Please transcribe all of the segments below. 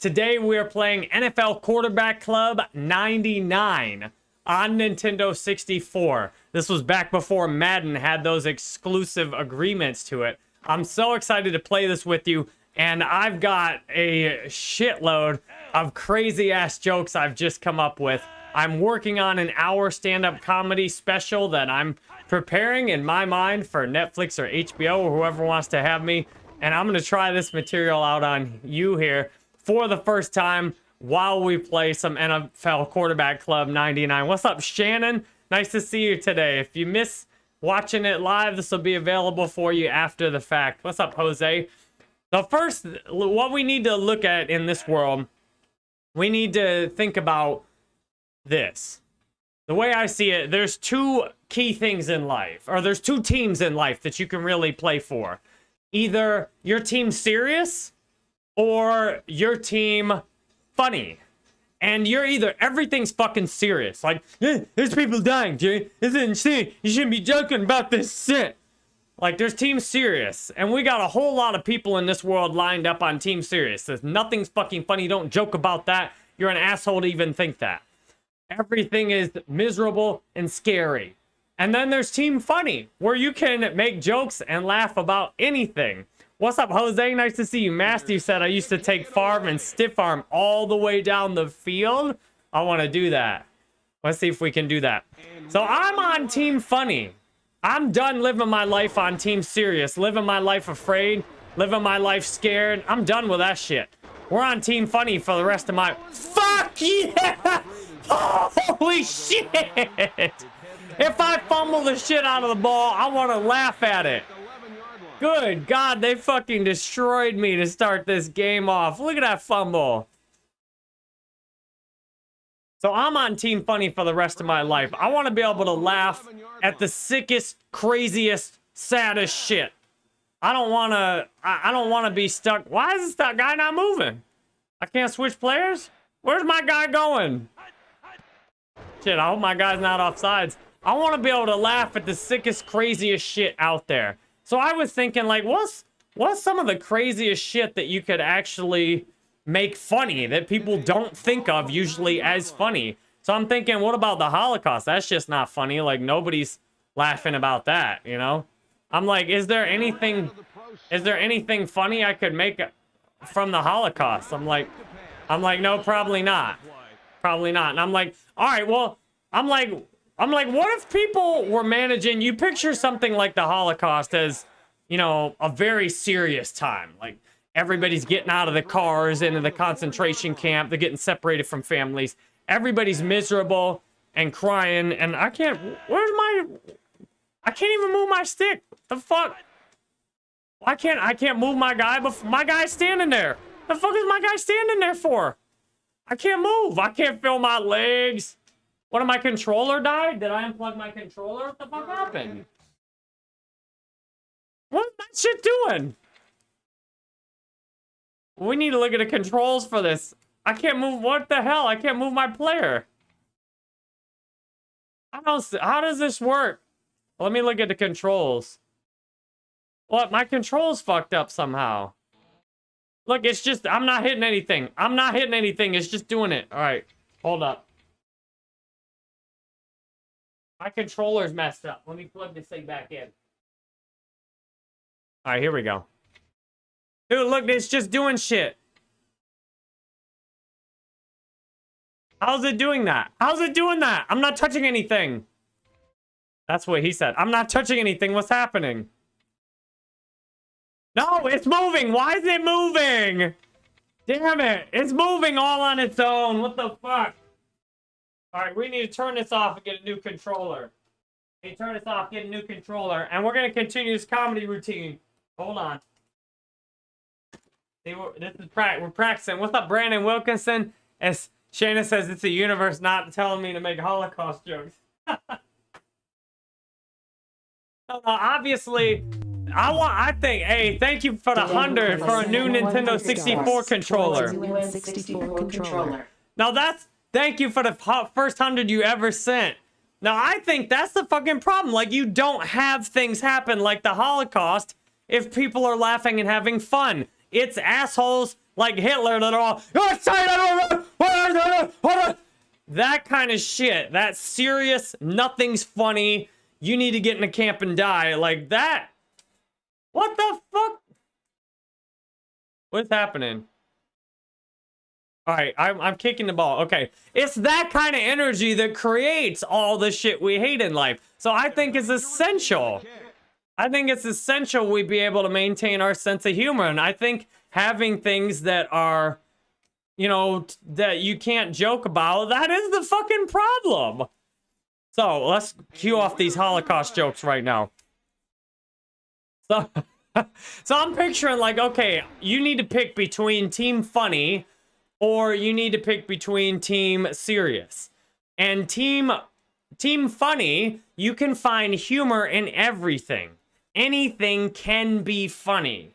Today we are playing NFL Quarterback Club 99 on Nintendo 64. This was back before Madden had those exclusive agreements to it. I'm so excited to play this with you, and I've got a shitload of crazy ass jokes I've just come up with. I'm working on an hour stand-up comedy special that I'm preparing in my mind for Netflix or HBO or whoever wants to have me. And I'm going to try this material out on you here for the first time while we play some NFL Quarterback Club 99. What's up, Shannon? Nice to see you today. If you miss watching it live, this will be available for you after the fact. What's up, Jose? The first, what we need to look at in this world, we need to think about this. The way I see it, there's two key things in life, or there's two teams in life that you can really play for. Either your team serious or your team funny. And you're either everything's fucking serious. Like, eh, there's people dying, Jay. This is insane. You shouldn't be joking about this shit. Like, there's Team Serious. And we got a whole lot of people in this world lined up on Team Serious. There's nothing's fucking funny. Don't joke about that. You're an asshole to even think that. Everything is miserable and scary. And then there's Team Funny, where you can make jokes and laugh about anything. What's up, Jose? Nice to see you. Masty said I used to take Favre and stiff arm all the way down the field. I want to do that. Let's see if we can do that. So I'm on Team Funny. I'm done living my life on Team Serious, living my life afraid, living my life scared. I'm done with that shit. We're on Team Funny for the rest of my... Fuck yeah! Holy shit! If I fumble the shit out of the ball, I want to laugh at it. Good God, they fucking destroyed me to start this game off. Look at that fumble. So I'm on Team Funny for the rest of my life. I want to be able to laugh at the sickest, craziest, saddest shit. I don't want to, I, don't want to be stuck. Why is this guy not moving? I can't switch players? Where's my guy going? Shit, I hope my guy's not off sides. I want to be able to laugh at the sickest, craziest shit out there. So I was thinking, like, what's what's some of the craziest shit that you could actually make funny that people don't think of usually as funny? So I'm thinking, what about the Holocaust? That's just not funny. Like, nobody's laughing about that, you know? I'm like, is there anything, is there anything funny I could make from the Holocaust? I'm like, I'm like, no, probably not. Probably not. And I'm like, all right, well, I'm like, I'm like, what if people were managing, you picture something like the Holocaust as, you know, a very serious time. Like, everybody's getting out of the cars into the concentration camp. They're getting separated from families. Everybody's miserable and crying. And I can't, where's my, I can't even move my stick. The fuck? Why can't, I can't move my guy, but my guy's standing there. The fuck is my guy standing there for? I can't move. I can't feel my legs. What, my controller died? Did I unplug my controller? What the fuck happened? What's that shit doing? We need to look at the controls for this. I can't move. What the hell? I can't move my player. How does, how does this work? Let me look at the controls. What? My controls fucked up somehow. Look, it's just, I'm not hitting anything. I'm not hitting anything. It's just doing it. All right. Hold up. My controller's messed up. Let me plug this thing back in. All right, here we go. Dude, look, it's just doing shit. How's it doing that? How's it doing that? I'm not touching anything. That's what he said. I'm not touching anything. What's happening? No, it's moving. Why is it moving? Damn it. It's moving all on its own. What the fuck? All right, we need to turn this off and get a new controller. Hey, turn this off, get a new controller, and we're gonna continue this comedy routine. Hold on. See, we're, this is pra we're practicing. What's up, Brandon Wilkinson? As Shana says, it's the universe not telling me to make Holocaust jokes. no, no, uh, obviously, I want. I think. Hey, thank you for the hundred for a new Nintendo 64 controller. 64 controller. Now that's Thank you for the first hundred you ever sent. Now, I think that's the fucking problem. Like, you don't have things happen like the Holocaust if people are laughing and having fun. It's assholes like Hitler that are all "Oh, that kind of shit. That serious, nothing's funny. You need to get in a camp and die. Like that. What the fuck? What's happening? All right, I'm, I'm kicking the ball. Okay, it's that kind of energy that creates all the shit we hate in life. So I think it's essential. I think it's essential we be able to maintain our sense of humor. And I think having things that are, you know, that you can't joke about, that is the fucking problem. So let's cue off these Holocaust jokes right now. So, so I'm picturing like, okay, you need to pick between Team Funny or you need to pick between Team Serious. And Team Team Funny, you can find humor in everything. Anything can be funny.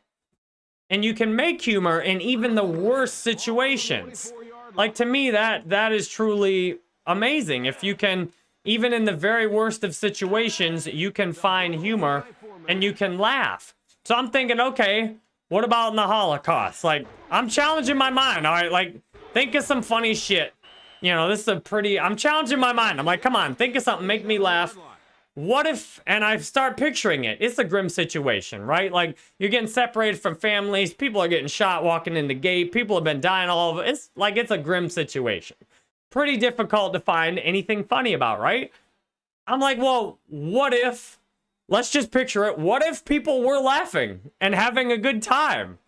And you can make humor in even the worst situations. Like to me that that is truly amazing if you can even in the very worst of situations, you can find humor and you can laugh. So I'm thinking, okay, what about in the Holocaust? Like, I'm challenging my mind, all right? Like, think of some funny shit. You know, this is a pretty, I'm challenging my mind. I'm like, come on, think of something, make me laugh. What if, and I start picturing it, it's a grim situation, right? Like, you're getting separated from families, people are getting shot walking in the gate, people have been dying all over. It's like, it's a grim situation pretty difficult to find anything funny about, right? I'm like, well, what if, let's just picture it, what if people were laughing and having a good time?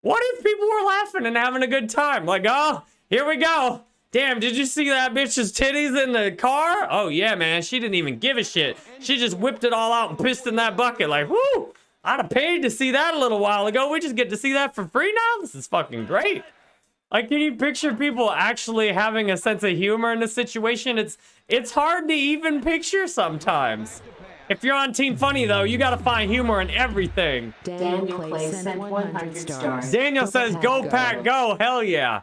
What if people were laughing and having a good time? Like, oh, here we go. Damn, did you see that bitch's titties in the car? Oh, yeah, man. She didn't even give a shit. She just whipped it all out and pissed in that bucket. Like, whoo, I'd have paid to see that a little while ago. We just get to see that for free now? This is fucking great. Like, can you picture people actually having a sense of humor in a situation? It's it's hard to even picture sometimes. If you're on Team Funny, though, you gotta find humor in everything. Daniel Clay sent 100 stars. Daniel says, go, Pack, go. Hell yeah.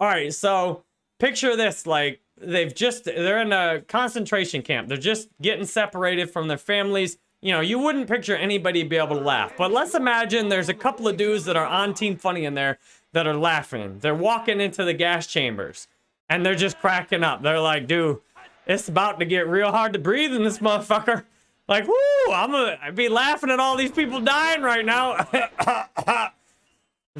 All right, so picture this. Like, they've just, they're in a concentration camp. They're just getting separated from their families. You know, you wouldn't picture anybody be able to laugh. But let's imagine there's a couple of dudes that are on Team Funny in there that are laughing. They're walking into the gas chambers and they're just cracking up. They're like, dude, it's about to get real hard to breathe in this motherfucker. Like, whoo, I'm gonna I'd be laughing at all these people dying right now.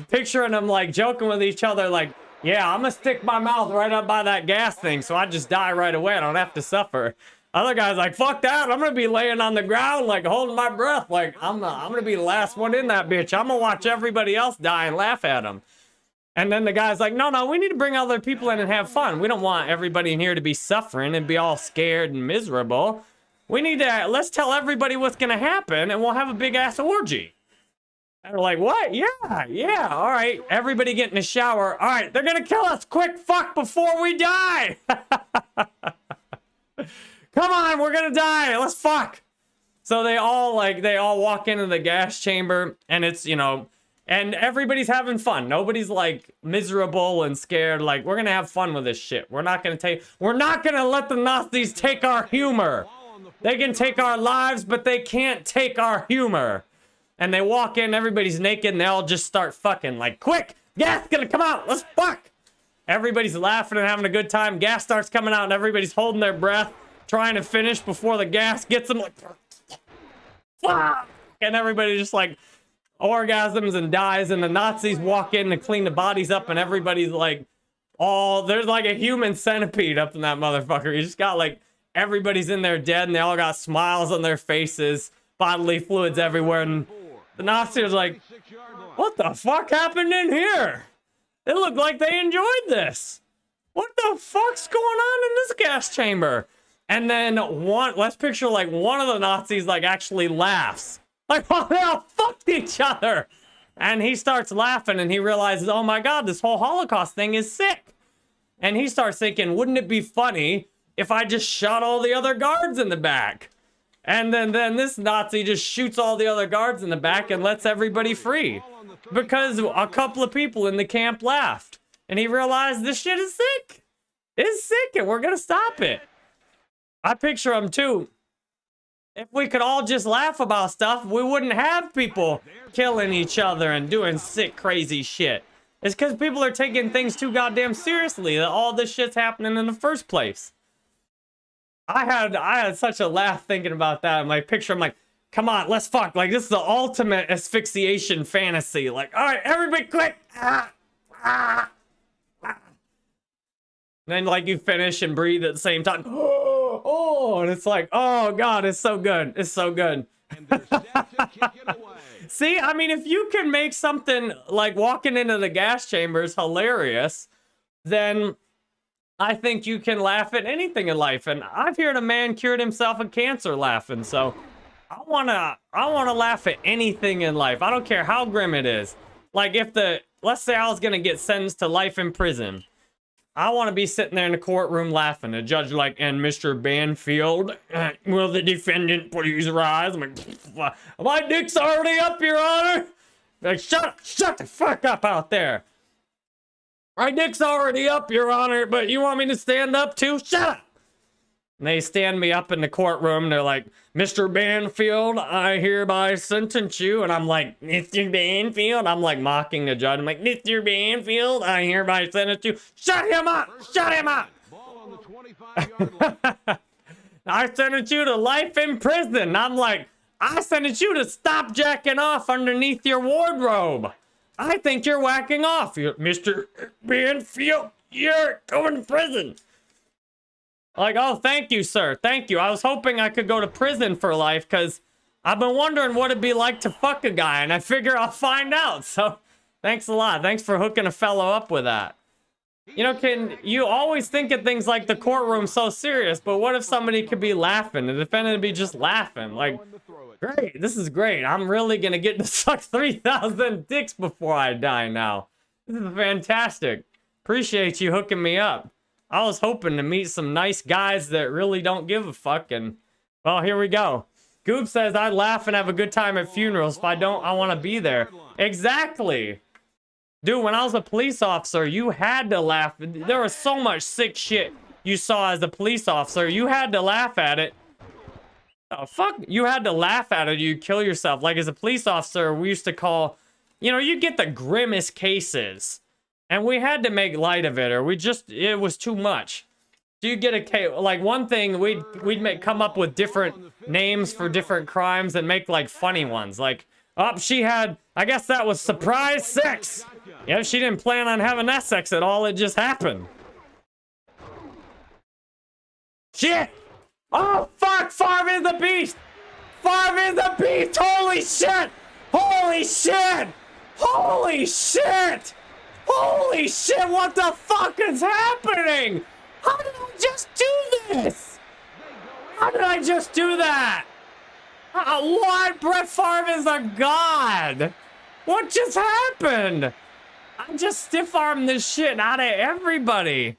Picturing them like joking with each other, like, yeah, I'm gonna stick my mouth right up by that gas thing so I just die right away. I don't have to suffer. Other guys like, fuck that. I'm gonna be laying on the ground, like holding my breath. Like, I'm, uh, I'm gonna be the last one in that bitch. I'm gonna watch everybody else die and laugh at them. And then the guy's like, no, no, we need to bring other people in and have fun. We don't want everybody in here to be suffering and be all scared and miserable. We need to, let's tell everybody what's going to happen and we'll have a big ass orgy. And we're like, what? Yeah, yeah, all right. Everybody get in the shower. All right, they're going to kill us. Quick, fuck, before we die. Come on, we're going to die. Let's fuck. So they all, like, they all walk into the gas chamber and it's, you know, and everybody's having fun. Nobody's like miserable and scared. Like, we're gonna have fun with this shit. We're not gonna take, we're not gonna let the Nazis take our humor. They can take our lives, but they can't take our humor. And they walk in, everybody's naked, and they all just start fucking. Like, quick, gas gonna come out, let's fuck. Everybody's laughing and having a good time. Gas starts coming out, and everybody's holding their breath, trying to finish before the gas gets them. Like, fuck. And everybody just like orgasms and dies and the Nazis walk in to clean the bodies up and everybody's like all there's like a human centipede up in that motherfucker. You just got like everybody's in there dead and they all got smiles on their faces, bodily fluids everywhere and the Nazis like what the fuck happened in here? It looked like they enjoyed this. What the fuck's going on in this gas chamber? And then one, let's picture like one of the Nazis like actually laughs like, oh, they all fucked each other. And he starts laughing and he realizes, oh my God, this whole Holocaust thing is sick. And he starts thinking, wouldn't it be funny if I just shot all the other guards in the back? And then, then this Nazi just shoots all the other guards in the back and lets everybody free. Because a couple of people in the camp laughed. And he realized this shit is sick. It's sick and we're going to stop it. I picture him too if we could all just laugh about stuff, we wouldn't have people killing each other and doing sick, crazy shit. It's because people are taking things too goddamn seriously that all this shit's happening in the first place. I had I had such a laugh thinking about that in my picture. I'm like, come on, let's fuck. Like this is the ultimate asphyxiation fantasy. Like, all right, everybody quick. Ah, ah, ah. then like you finish and breathe at the same time. Oh, and it's like, oh god, it's so good. It's so good. See, I mean, if you can make something like walking into the gas chambers hilarious, then I think you can laugh at anything in life. And I've heard a man cured himself of cancer laughing. So I wanna I wanna laugh at anything in life. I don't care how grim it is. Like if the let's say I was gonna get sentenced to life in prison. I want to be sitting there in the courtroom laughing. The judge like, and Mr. Banfield, will the defendant please rise? I'm like, my dick's already up, Your Honor. Like, shut shut the fuck up out there. My dick's already up, Your Honor, but you want me to stand up too? Shut up. And they stand me up in the courtroom. They're like, Mr. Banfield, I hereby sentence you. And I'm like, Mr. Banfield? I'm like mocking the judge. I'm like, Mr. Banfield, I hereby sentence you. Shut him up! Shut him up! I sentence you to life in prison. I'm like, I sentence you to stop jacking off underneath your wardrobe. I think you're whacking off, Mr. Banfield. You're going to prison. Like, oh, thank you, sir. Thank you. I was hoping I could go to prison for life because I've been wondering what it'd be like to fuck a guy, and I figure I'll find out. So, thanks a lot. Thanks for hooking a fellow up with that. You know, can you always think of things like the courtroom so serious, but what if somebody could be laughing? The defendant would be just laughing. Like, great, this is great. I'm really gonna get to suck 3,000 dicks before I die now. This is fantastic. Appreciate you hooking me up. I was hoping to meet some nice guys that really don't give a fuck, and, well, here we go. Goop says, I laugh and have a good time at funerals. If I don't, I want to be there. Exactly. Dude, when I was a police officer, you had to laugh. There was so much sick shit you saw as a police officer. You had to laugh at it. Oh, fuck. You had to laugh at it. You kill yourself. Like, as a police officer, we used to call... You know, you get the grimmest cases. And we had to make light of it, or we just, it was too much. Do you get a, case? like one thing, we'd, we'd make, come up with different names for different crimes and make like funny ones. Like, oh, she had, I guess that was surprise sex. Yeah, she didn't plan on having that sex at all, it just happened. Shit! Oh, fuck, Favre is a beast! Favre is a beast! Holy shit! Holy shit! Holy shit! Holy shit, what the fuck is happening? How did I just do this? How did I just do that? Uh, what? Brett Favre is a god. What just happened? I just stiff-armed this shit out of everybody.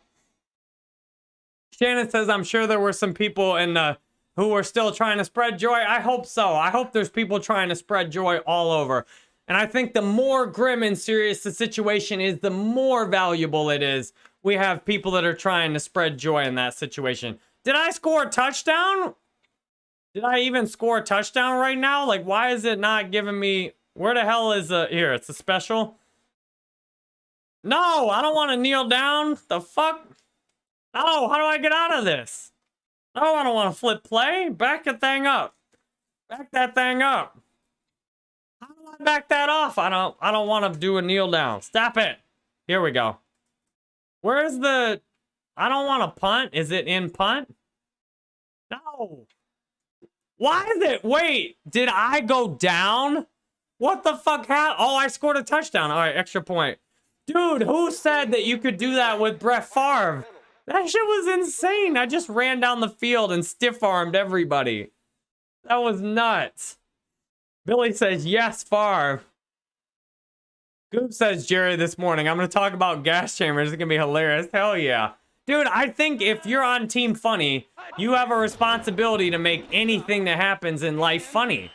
Shannon says, I'm sure there were some people in the who were still trying to spread joy. I hope so. I hope there's people trying to spread joy all over. And I think the more grim and serious the situation is, the more valuable it is. We have people that are trying to spread joy in that situation. Did I score a touchdown? Did I even score a touchdown right now? Like, why is it not giving me... Where the hell is a... Here, it's a special. No, I don't want to kneel down. The fuck? No, how do I get out of this? No, I don't want to flip play. Back the thing up. Back that thing up How do I back that off. I don't I don't want to do a kneel down. Stop it. Here we go. Where's the I don't want to punt. Is it in punt? No. Why is it? Wait, did I go down? What the fuck happened? Oh, I scored a touchdown. All right, extra point. Dude, who said that you could do that with Brett Favre? That shit was insane. I just ran down the field and stiff-armed everybody. That was nuts. Billy says, yes, Favre. Goop says, Jerry, this morning, I'm going to talk about gas chambers. It's going to be hilarious. Hell yeah. Dude, I think if you're on Team Funny, you have a responsibility to make anything that happens in life funny.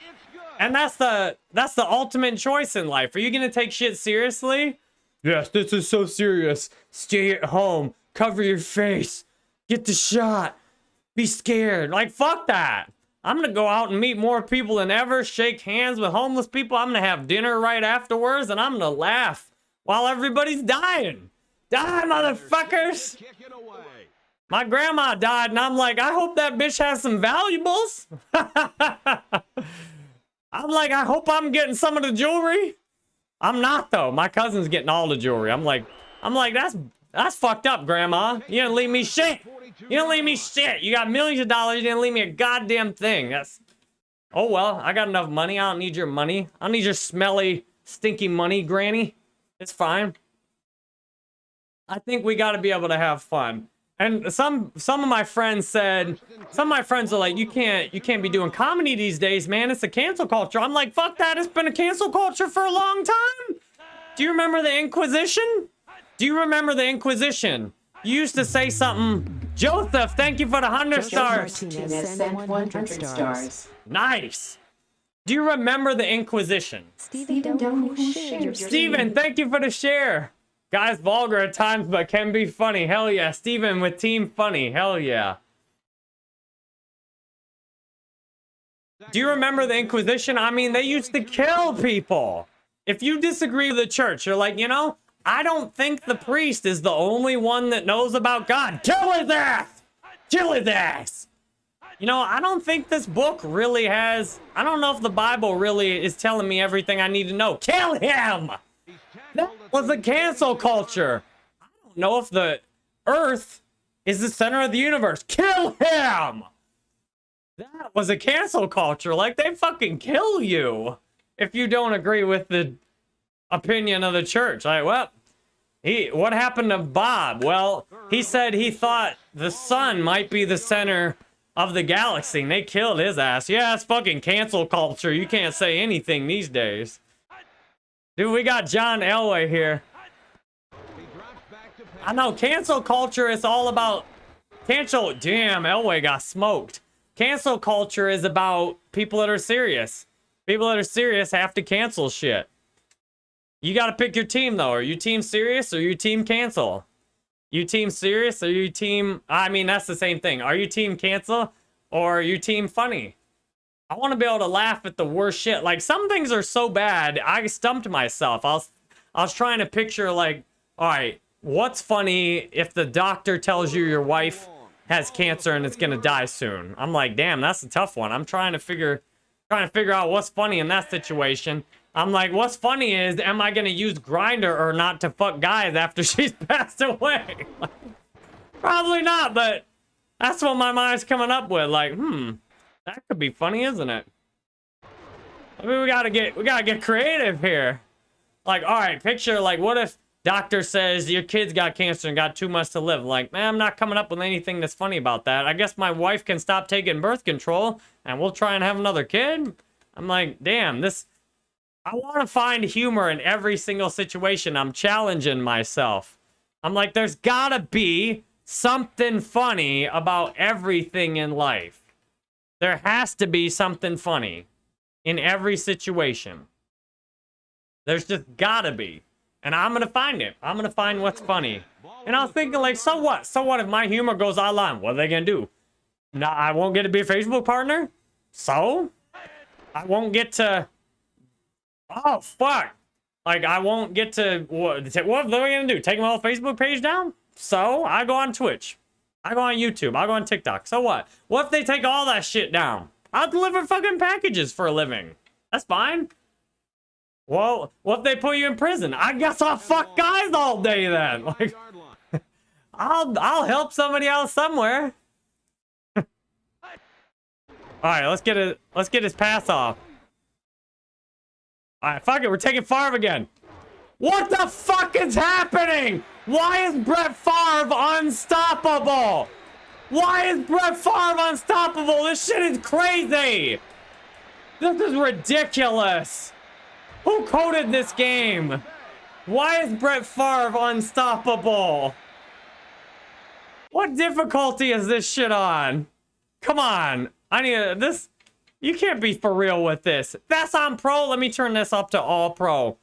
And that's the that's the ultimate choice in life. Are you going to take shit seriously? Yes, this is so serious. Stay at home. Cover your face. Get the shot. Be scared. Like, fuck that. I'm gonna go out and meet more people than ever, shake hands with homeless people. I'm gonna have dinner right afterwards, and I'm gonna laugh while everybody's dying. Die, motherfuckers! My grandma died, and I'm like, I hope that bitch has some valuables. I'm like, I hope I'm getting some of the jewelry. I'm not though. My cousin's getting all the jewelry. I'm like, I'm like, that's that's fucked up, grandma. You didn't leave me shit. You didn't leave me shit. You got millions of dollars. You didn't leave me a goddamn thing. That's oh well. I got enough money. I don't need your money. I don't need your smelly, stinky money, granny. It's fine. I think we got to be able to have fun. And some some of my friends said, some of my friends are like, you can't you can't be doing comedy these days, man. It's a cancel culture. I'm like, fuck that. It's been a cancel culture for a long time. Do you remember the Inquisition? Do you remember the Inquisition? You used to say something. Joseph, thank you for the hundred Joseph stars. Sent 100 stars. Nice. Do you remember the Inquisition? Steven, don't share your Steven, thank you for the share. Guys, vulgar at times, but can be funny. Hell yeah. Steven with Team Funny. Hell yeah. Do you remember the Inquisition? I mean, they used to kill people. If you disagree with the church, you're like, you know, I don't think the priest is the only one that knows about God. Kill his ass! Kill his ass! You know, I don't think this book really has... I don't know if the Bible really is telling me everything I need to know. Kill him! That was a cancel culture. I don't know if the Earth is the center of the universe. Kill him! That was a cancel culture. Like, they fucking kill you if you don't agree with the opinion of the church. Like, well, he, what happened to Bob? Well, he said he thought the sun might be the center of the galaxy, and they killed his ass. Yeah, it's fucking cancel culture. You can't say anything these days. Dude, we got John Elway here. I know, cancel culture is all about... Cancel... Damn, Elway got smoked. Cancel culture is about people that are serious. People that are serious have to cancel shit. You gotta pick your team, though. Are you team serious or you team cancel? You team serious or you team... I mean, that's the same thing. Are you team cancel or are you team funny? I want to be able to laugh at the worst shit. Like, some things are so bad, I stumped myself. I was, I was trying to picture, like, all right, what's funny if the doctor tells you your wife has cancer and it's gonna die soon? I'm like, damn, that's a tough one. I'm trying to figure, trying to figure out what's funny in that situation. I'm like, what's funny is, am I gonna use Grindr or not to fuck guys after she's passed away? Probably not, but that's what my mind's coming up with. Like, hmm, that could be funny, isn't it? I mean, we gotta get we gotta get creative here. Like, all right, picture like, what if doctor says your kid's got cancer and got too much to live? Like, man, I'm not coming up with anything that's funny about that. I guess my wife can stop taking birth control and we'll try and have another kid. I'm like, damn, this. I want to find humor in every single situation. I'm challenging myself. I'm like, there's gotta be something funny about everything in life. There has to be something funny in every situation. There's just gotta be. And I'm gonna find it. I'm gonna find what's funny. And I was thinking, like, so what? So what if my humor goes online? What are they gonna do? Nah, I won't get to be a Facebook partner? So? I won't get to... Oh, fuck. Like, I won't get to... What, what are they gonna do? Take my whole Facebook page down? So? I go on Twitch. I go on YouTube. I go on TikTok. So what? What if they take all that shit down? I'll deliver fucking packages for a living. That's fine. Well, what if they put you in prison? I guess I'll fuck guys all day then. Like. I'll I'll help somebody else somewhere. all right, let's get it. Let's get his pass off. All right, fuck it. We're taking Favre again. What the fuck is happening? Why is Brett Favre unstoppable? Why is Brett Favre unstoppable? This shit is crazy. This is ridiculous. Who coded this game? Why is Brett Favre unstoppable? What difficulty is this shit on? Come on. I need a, this. You can't be for real with this. That's on pro. Let me turn this up to all pro.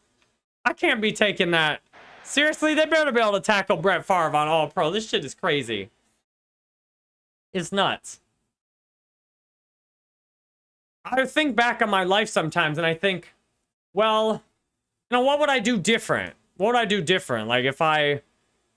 I can't be taking that. Seriously, they better be able to tackle Brett Favre on all pro. This shit is crazy. It's nuts. I think back on my life sometimes and I think, well, you know, what would I do different? what would I do different? Like if I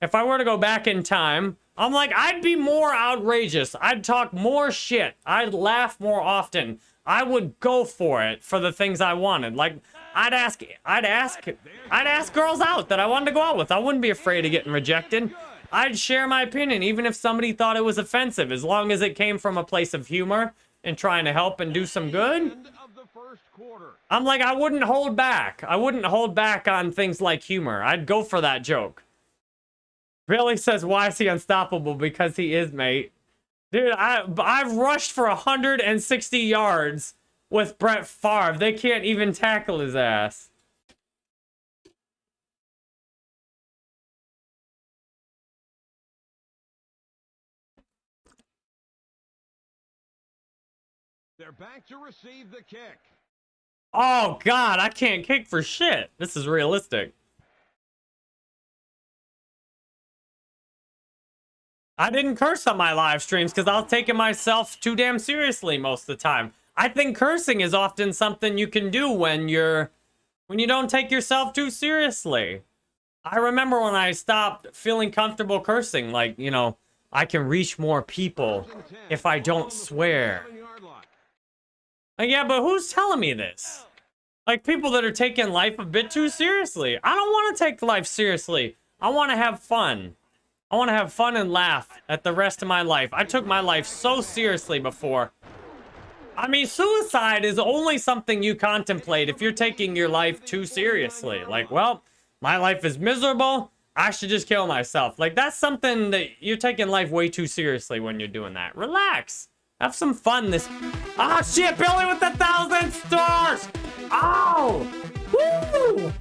if I were to go back in time, I'm like I'd be more outrageous. I'd talk more shit. I'd laugh more often. I would go for it for the things I wanted. Like I'd ask I'd ask I'd ask girls out that I wanted to go out with. I wouldn't be afraid of getting rejected. I'd share my opinion even if somebody thought it was offensive as long as it came from a place of humor and trying to help and do some good. I'm like, I wouldn't hold back. I wouldn't hold back on things like humor. I'd go for that joke. Billy says, why is he unstoppable? Because he is, mate. Dude, I, I've rushed for 160 yards with Brett Favre. They can't even tackle his ass. They're back to receive the kick. Oh, God, I can't kick for shit. This is realistic. I didn't curse on my live streams because I was taking myself too damn seriously most of the time. I think cursing is often something you can do when you're when you don't take yourself too seriously. I remember when I stopped feeling comfortable cursing, like, you know, I can reach more people if I don't swear. Like, yeah, but who's telling me this? Like, people that are taking life a bit too seriously. I don't want to take life seriously. I want to have fun. I want to have fun and laugh at the rest of my life. I took my life so seriously before. I mean, suicide is only something you contemplate if you're taking your life too seriously. Like, well, my life is miserable. I should just kill myself. Like, that's something that you're taking life way too seriously when you're doing that. Relax. Have some fun this... Ah, shit, Billy with the thousand stars! Oh! Woo!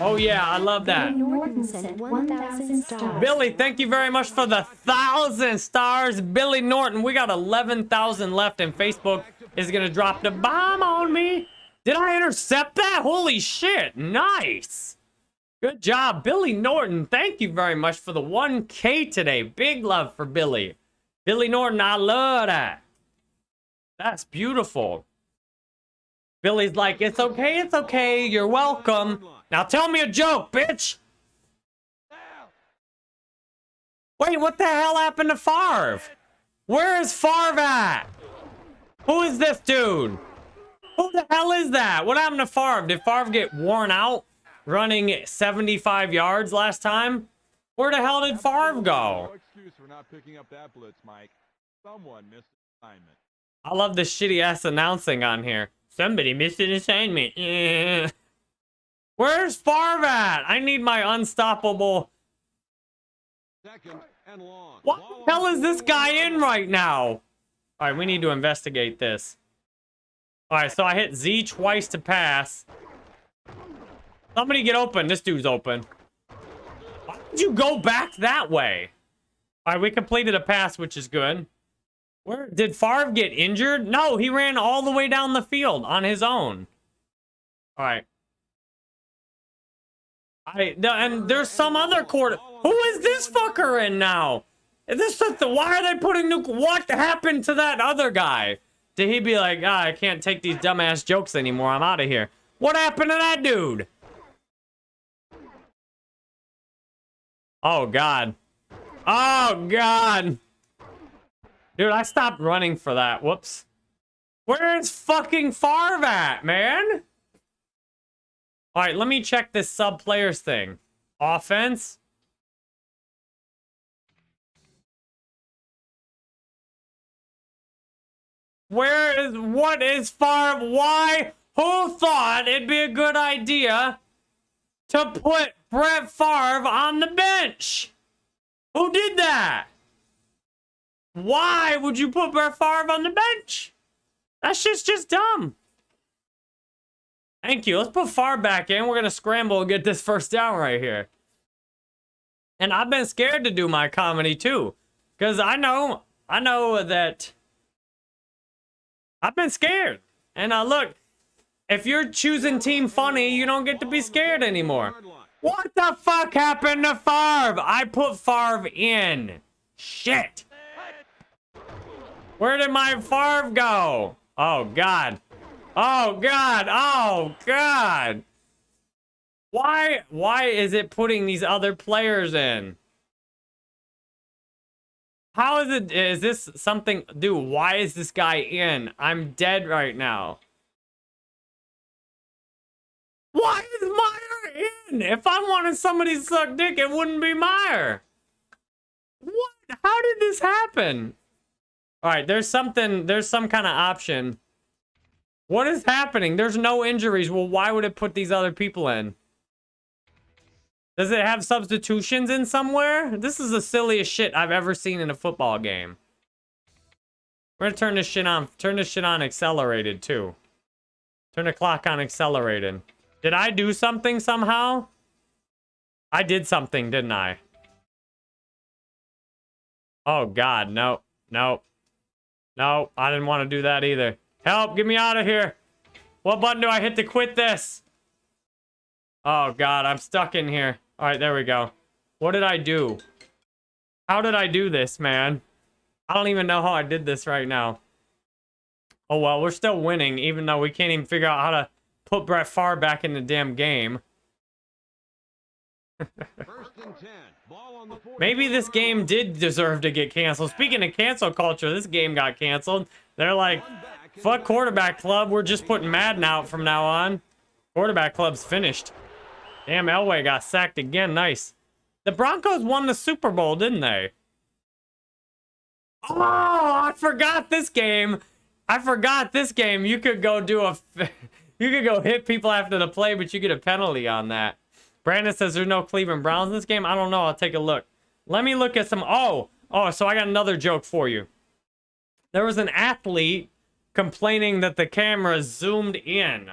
Oh, yeah, I love that. Billy Norton sent 1,000 stars. Billy, thank you very much for the thousand stars. Billy Norton, we got 11,000 left, and Facebook is going to drop the bomb on me. Did I intercept that? Holy shit. Nice. Good job, Billy Norton. Thank you very much for the 1K today. Big love for Billy. Billy Norton, I love that. That's beautiful. Billy's like, it's okay, it's okay. You're welcome. Now tell me a joke, bitch. Wait, what the hell happened to Favre? Where is Favre at? Who is this dude? Who the hell is that? What happened to Favre? Did Favre get worn out running 75 yards last time? Where the hell did Favre No go? excuse for not picking up that blitz, Mike. Someone missed an assignment. I love the shitty ass announcing on here. Somebody missed an assignment. Where's Favre at? I need my unstoppable. Second and long. What the hell is this guy in right now? All right, we need to investigate this. All right, so I hit Z twice to pass. Somebody get open. This dude's open. Why did you go back that way? All right, we completed a pass, which is good. Where did Favre get injured? No, he ran all the way down the field on his own. All right. I and there's some other quarter. Who is this fucker in now? Is this the, why are they putting new? What happened to that other guy? Did he be like, ah, I can't take these dumbass jokes anymore. I'm out of here. What happened to that dude? Oh God. Oh God. Dude, I stopped running for that. Whoops. Where's fucking Favre at, man? All right, let me check this sub players thing. Offense. Where is what is Favre? Why? Who thought it'd be a good idea to put Brett Favre on the bench? Who did that? Why would you put Brett Favre on the bench? That shit's just dumb. Thank you. Let's put Favre back in. We're going to scramble and get this first down right here. And I've been scared to do my comedy too. Because I know, I know that I've been scared. And uh, look, if you're choosing Team Funny, you don't get to be scared anymore. What the fuck happened to Favre? I put Favre in. Shit. Where did my Favre go? Oh, God. Oh, God. Oh, God. Why why is it putting these other players in? How is it is this something dude, why is this guy in? I'm dead right now. Why is Meyer in? If I wanted somebody to suck dick, it wouldn't be Meyer. What? How did this happen? All right, there's something, there's some kind of option. What is happening? There's no injuries. Well, why would it put these other people in? Does it have substitutions in somewhere? This is the silliest shit I've ever seen in a football game. We're gonna turn this shit on. Turn this shit on accelerated, too. Turn the clock on accelerated. Did I do something somehow? I did something, didn't I? Oh, God, no. No. No, I didn't want to do that either. Help, get me out of here. What button do I hit to quit this? Oh, God, I'm stuck in here. All right, there we go. What did I do? How did I do this, man? I don't even know how I did this right now. Oh, well, we're still winning, even though we can't even figure out how to put Brett Favre back in the damn game. Maybe this game did deserve to get canceled. Speaking of cancel culture, this game got canceled. They're like, fuck quarterback club. We're just putting Madden out from now on. Quarterback club's finished. Damn, Elway got sacked again. Nice. The Broncos won the Super Bowl, didn't they? Oh, I forgot this game. I forgot this game. You could go do a... You could go hit people after the play, but you get a penalty on that. Brandon says there's no Cleveland Browns in this game. I don't know. I'll take a look. Let me look at some... Oh, oh, so I got another joke for you. There was an athlete complaining that the camera zoomed in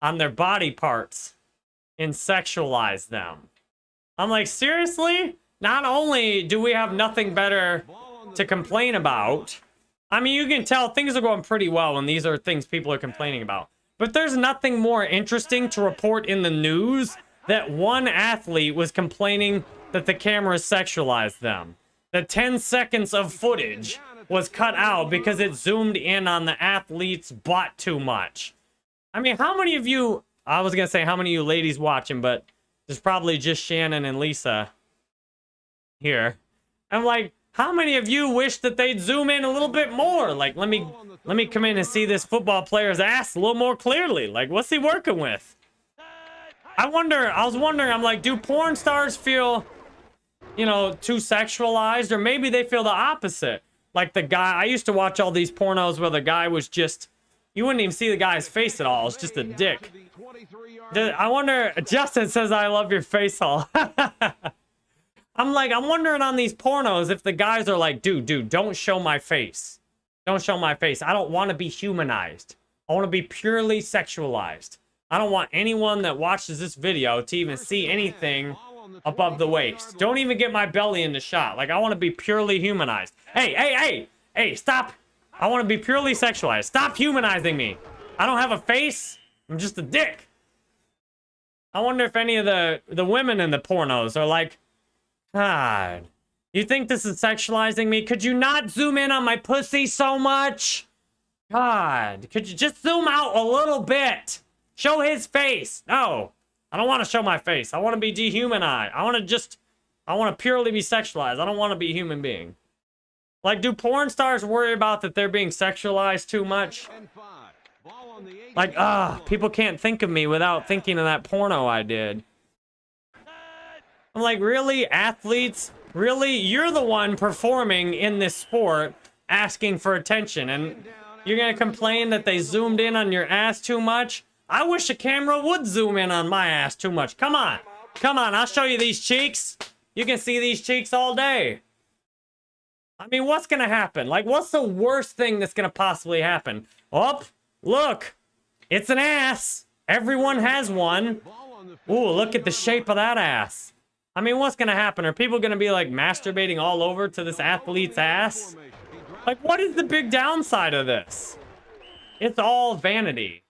on their body parts and sexualized them. I'm like, seriously? Not only do we have nothing better to complain about, I mean, you can tell things are going pretty well when these are things people are complaining about. But there's nothing more interesting to report in the news that one athlete was complaining that the camera sexualized them. The 10 seconds of footage was cut out because it zoomed in on the athlete's butt too much. I mean, how many of you, I was going to say how many of you ladies watching, but there's probably just Shannon and Lisa here. I'm like, how many of you wish that they'd zoom in a little bit more? Like, let me let me come in and see this football player's ass a little more clearly. Like, what's he working with? I wonder, I was wondering, I'm like, do porn stars feel, you know, too sexualized? Or maybe they feel the opposite. Like the guy, I used to watch all these pornos where the guy was just, you wouldn't even see the guy's face at all. It's just a dick. I wonder, Justin says, I love your face all. I'm like, I'm wondering on these pornos if the guys are like, dude, dude, don't show my face. Don't show my face. I don't want to be humanized. I want to be purely sexualized. I don't want anyone that watches this video to even see anything above the waist. Don't even get my belly in the shot. Like, I want to be purely humanized. Hey, hey, hey, hey, stop. I want to be purely sexualized. Stop humanizing me. I don't have a face. I'm just a dick. I wonder if any of the, the women in the pornos are like, God. You think this is sexualizing me? Could you not zoom in on my pussy so much? God. Could you just zoom out a little bit? Show his face. No. I don't want to show my face. I want to be dehumanized. I want to just... I want to purely be sexualized. I don't want to be a human being. Like, do porn stars worry about that they're being sexualized too much? Like, ah, people can't think of me without thinking of that porno I did. I'm like, really? Athletes? Really? You're the one performing in this sport asking for attention and you're gonna complain that they zoomed in on your ass too much? I wish a camera would zoom in on my ass too much. Come on. Come on, I'll show you these cheeks. You can see these cheeks all day. I mean, what's gonna happen? Like, what's the worst thing that's gonna possibly happen? Oh, look. It's an ass. Everyone has one. Ooh, look at the shape of that ass. I mean, what's going to happen? Are people going to be, like, masturbating all over to this athlete's ass? Like, what is the big downside of this? It's all vanity.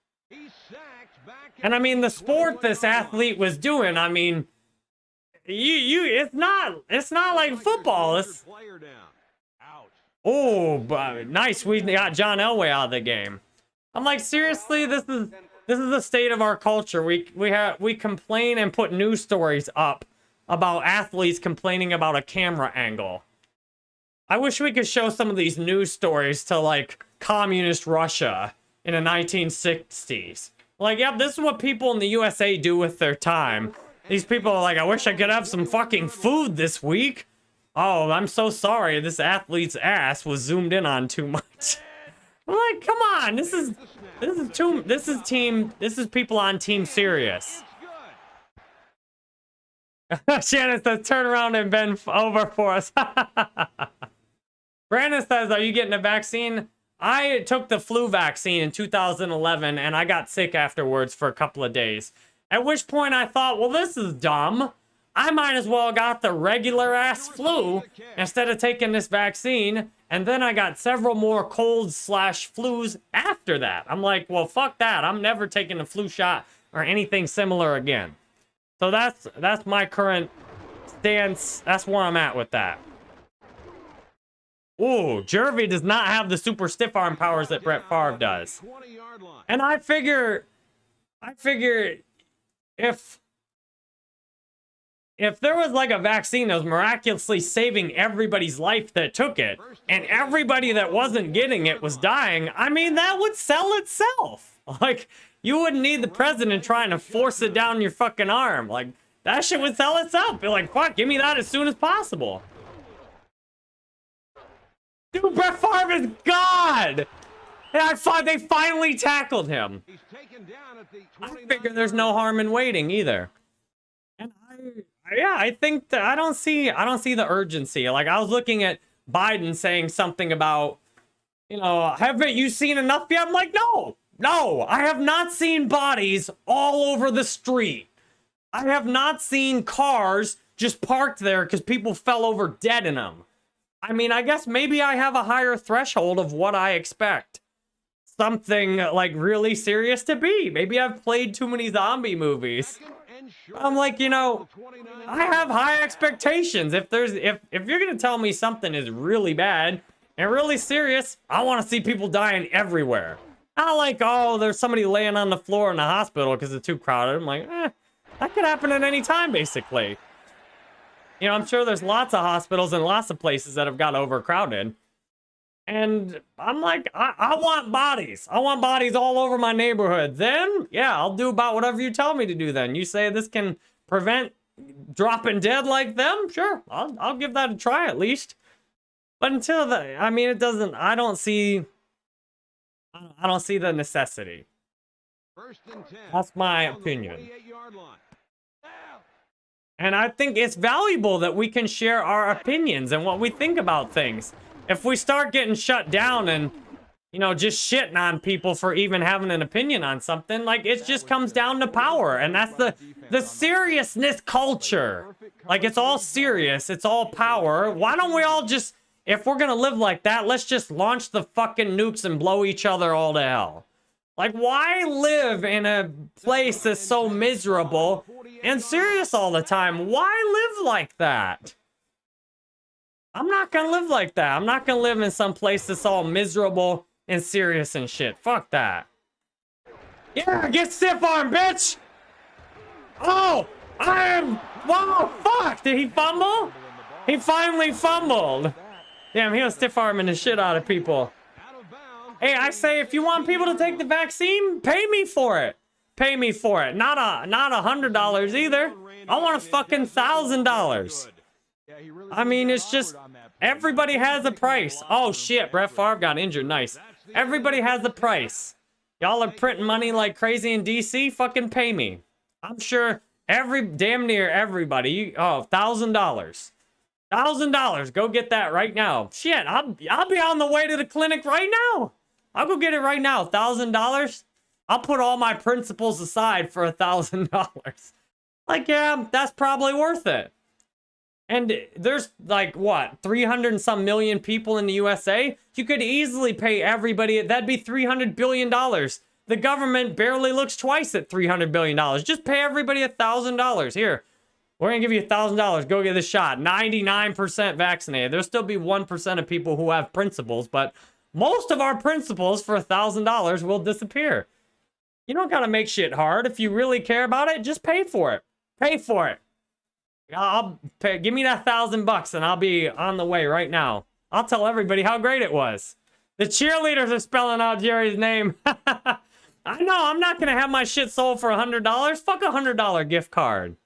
And, I mean, the sport this athlete was doing, I mean, you, you, it's not, it's not like football. It's, oh, but nice. We got John Elway out of the game. I'm like, seriously, this is, This is the state of our culture. We we have we complain and put news stories up about athletes complaining about a camera angle. I wish we could show some of these news stories to like communist Russia in the 1960s. Like, yep, this is what people in the USA do with their time. These people are like, I wish I could have some fucking food this week. Oh, I'm so sorry. This athlete's ass was zoomed in on too much. I'm like, come on, this is this is too this is team this is people on Team Serious. Shannon says, turn around and bend over for us. Brandon says, are you getting a vaccine? I took the flu vaccine in 2011 and I got sick afterwards for a couple of days. At which point I thought, well, this is dumb. I might as well got the regular ass flu instead of taking this vaccine. And then I got several more colds slash flus after that. I'm like, well, fuck that. I'm never taking a flu shot or anything similar again. So that's that's my current stance. That's where I'm at with that. Ooh, Jervy does not have the super stiff arm powers that Brett Favre does. And I figure, I figure, if if there was like a vaccine that was miraculously saving everybody's life that took it, and everybody that wasn't getting it was dying, I mean that would sell itself. Like you wouldn't need the president trying to force it down your fucking arm. Like that shit would sell itself. Be like, fuck, give me that as soon as possible. Dude, Brett Favre is God! And I thought they finally tackled him. I figure there's no harm in waiting either. And I, yeah, I think that I don't see, I don't see the urgency. Like I was looking at Biden saying something about, you know, haven't you seen enough yet? I'm like, no, no, I have not seen bodies all over the street. I have not seen cars just parked there because people fell over dead in them. I mean, I guess maybe I have a higher threshold of what I expect. Something like really serious to be. Maybe I've played too many zombie movies. I'm like, you know, I have high expectations. If there's if if you're gonna tell me something is really bad and really serious, I want to see people dying everywhere. Not like, oh, there's somebody laying on the floor in the hospital because it's too crowded. I'm like, eh, that could happen at any time, basically. You know, I'm sure there's lots of hospitals and lots of places that have got overcrowded. And I'm like, I, I want bodies. I want bodies all over my neighborhood. Then, yeah, I'll do about whatever you tell me to do then. You say this can prevent dropping dead like them? Sure, I'll, I'll give that a try at least. But until the, I mean, it doesn't, I don't see, I don't see the necessity. That's my opinion. And I think it's valuable that we can share our opinions and what we think about things. If we start getting shut down and, you know, just shitting on people for even having an opinion on something, like it just comes down to power. And that's the the seriousness culture. Like it's all serious, it's all power. Why don't we all just if we're gonna live like that, let's just launch the fucking nukes and blow each other all to hell. Like, why live in a place that's so miserable and serious all the time? Why live like that? I'm not gonna live like that. I'm not gonna live in some place that's all miserable and serious and shit. Fuck that. Yeah, get stiff arm, bitch! Oh, I am. Whoa, fuck! Did he fumble? He finally fumbled. Damn, he was stiff arming the shit out of people. Hey, I say if you want people to take the vaccine, pay me for it. Pay me for it. Not a not a hundred dollars either. I want a fucking thousand dollars. I mean, it's just everybody has a price. Oh shit, Brett Favre got injured. Nice. Everybody has a price. Y'all are printing money like crazy in DC. Fucking pay me. I'm sure every damn near everybody. Oh, thousand dollars. Thousand dollars. Go get that right now. Shit, I'll I'll be on the way to the clinic right now. I'll go get it right now. Thousand dollars. I'll put all my principles aside for a thousand dollars. Like, yeah, that's probably worth it. And there's like what, 300 and some million people in the USA? You could easily pay everybody, that'd be 300 billion dollars. The government barely looks twice at 300 billion dollars. Just pay everybody a thousand dollars. Here, we're gonna give you a thousand dollars. Go get this shot. 99% vaccinated. There'll still be 1% of people who have principles, but most of our principles for a thousand dollars will disappear. You don't gotta make shit hard. If you really care about it, just pay for it. Pay for it. I'll pay, give me that thousand bucks and I'll be on the way right now. I'll tell everybody how great it was. The cheerleaders are spelling out Jerry's name. I know, I'm not gonna have my shit sold for a hundred dollars. Fuck a hundred dollar gift card.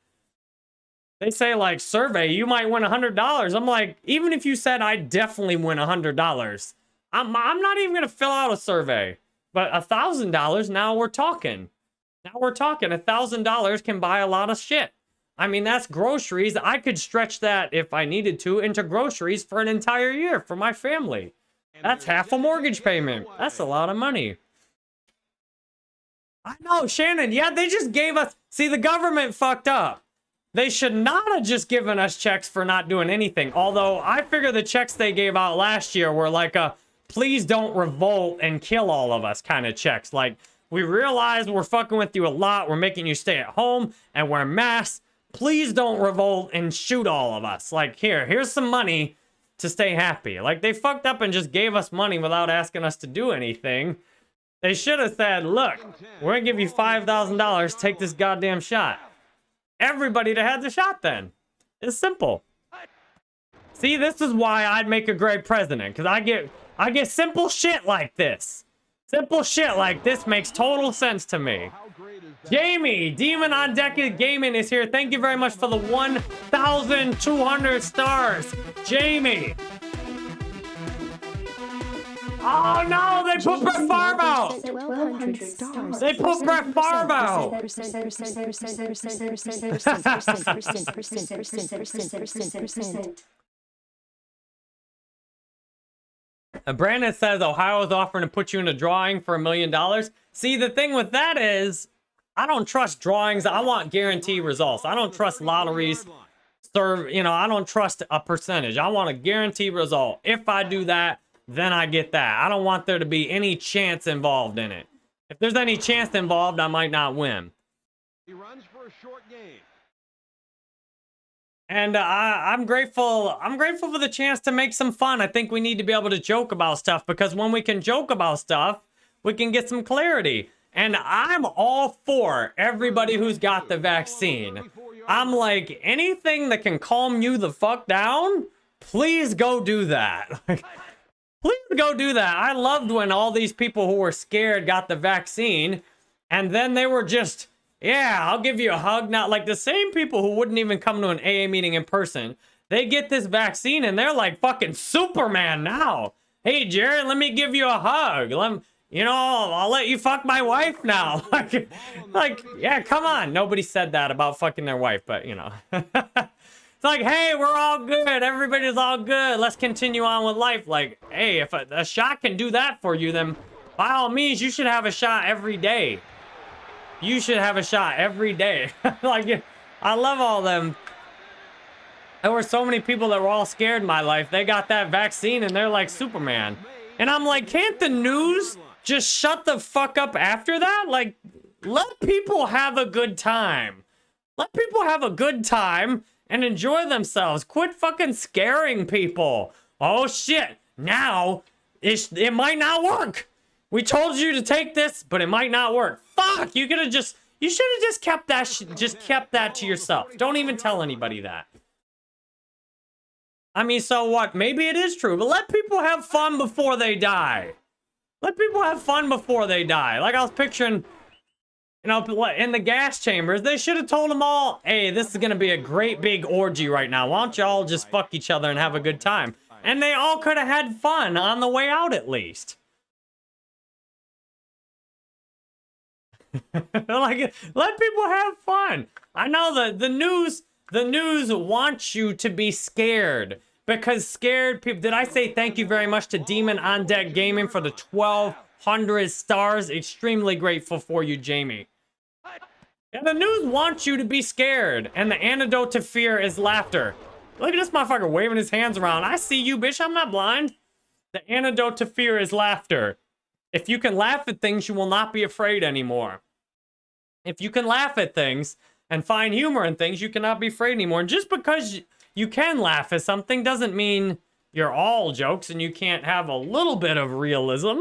They say like survey, you might win a hundred dollars. I'm like, even if you said I definitely win a hundred dollars, I'm I'm not even gonna fill out a survey. But a thousand dollars, now we're talking. Now we're talking. A thousand dollars can buy a lot of shit. I mean, that's groceries. I could stretch that if I needed to into groceries for an entire year for my family. That's half a mortgage payment. That's a lot of money. I know, Shannon. Yeah, they just gave us. See, the government fucked up. They should not have just given us checks for not doing anything. Although I figure the checks they gave out last year were like a please don't revolt and kill all of us kind of checks. Like, we realize we're fucking with you a lot. We're making you stay at home and wear masks. Please don't revolt and shoot all of us. Like, here, here's some money to stay happy. Like, they fucked up and just gave us money without asking us to do anything. They should have said, look, we're gonna give you $5,000, take this goddamn shot. Everybody to have the shot then. It's simple. See, this is why I'd make a great president, because I get I get simple shit like this. Simple shit like this makes total sense to me. Jamie, Demon on Deck Gaming is here. Thank you very much for the 1,200 stars. Jamie. Oh no, they put Brett Favre out. They put Brett Favre out. And Brandon says Ohio is offering to put you in a drawing for a million dollars. See, the thing with that is, I don't trust drawings. I want guaranteed results. I don't trust lotteries. Serve, you know, I don't trust a percentage. I want a guaranteed result. If I do that, then I get that. I don't want there to be any chance involved in it. If there's any chance involved, I might not win. He runs for a short game. And uh, I'm grateful. I'm grateful for the chance to make some fun. I think we need to be able to joke about stuff because when we can joke about stuff, we can get some clarity. And I'm all for everybody who's got the vaccine. I'm like, anything that can calm you the fuck down, please go do that. please go do that. I loved when all these people who were scared got the vaccine and then they were just yeah, I'll give you a hug. Not like the same people who wouldn't even come to an AA meeting in person. They get this vaccine and they're like fucking Superman now. Hey, Jared, let me give you a hug. Let you know, I'll let you fuck my wife now. like, like, yeah, come on. Nobody said that about fucking their wife, but you know. it's like, hey, we're all good. Everybody's all good. Let's continue on with life. Like, hey, if a, a shot can do that for you, then by all means, you should have a shot every day. You should have a shot every day. like, I love all them. There were so many people that were all scared in my life. They got that vaccine and they're like Superman. And I'm like, can't the news just shut the fuck up after that? Like, let people have a good time. Let people have a good time and enjoy themselves. Quit fucking scaring people. Oh shit. Now, it, it might not work. We told you to take this, but it might not work. Fuck! You could have just... You should have just kept that just kept that to yourself. Don't even tell anybody that. I mean, so what? Maybe it is true, but let people have fun before they die. Let people have fun before they die. Like I was picturing, you know, in the gas chambers, they should have told them all, hey, this is going to be a great big orgy right now. Why don't y'all just fuck each other and have a good time? And they all could have had fun on the way out at least. like, let people have fun. I know that the news, the news wants you to be scared because scared people. Did I say thank you very much to Demon on Deck Gaming for the 1,200 stars? Extremely grateful for you, Jamie. And the news wants you to be scared, and the antidote to fear is laughter. Look at this motherfucker waving his hands around. I see you, bitch. I'm not blind. The antidote to fear is laughter. If you can laugh at things, you will not be afraid anymore. If you can laugh at things and find humor in things, you cannot be afraid anymore. And just because you can laugh at something doesn't mean you're all jokes and you can't have a little bit of realism.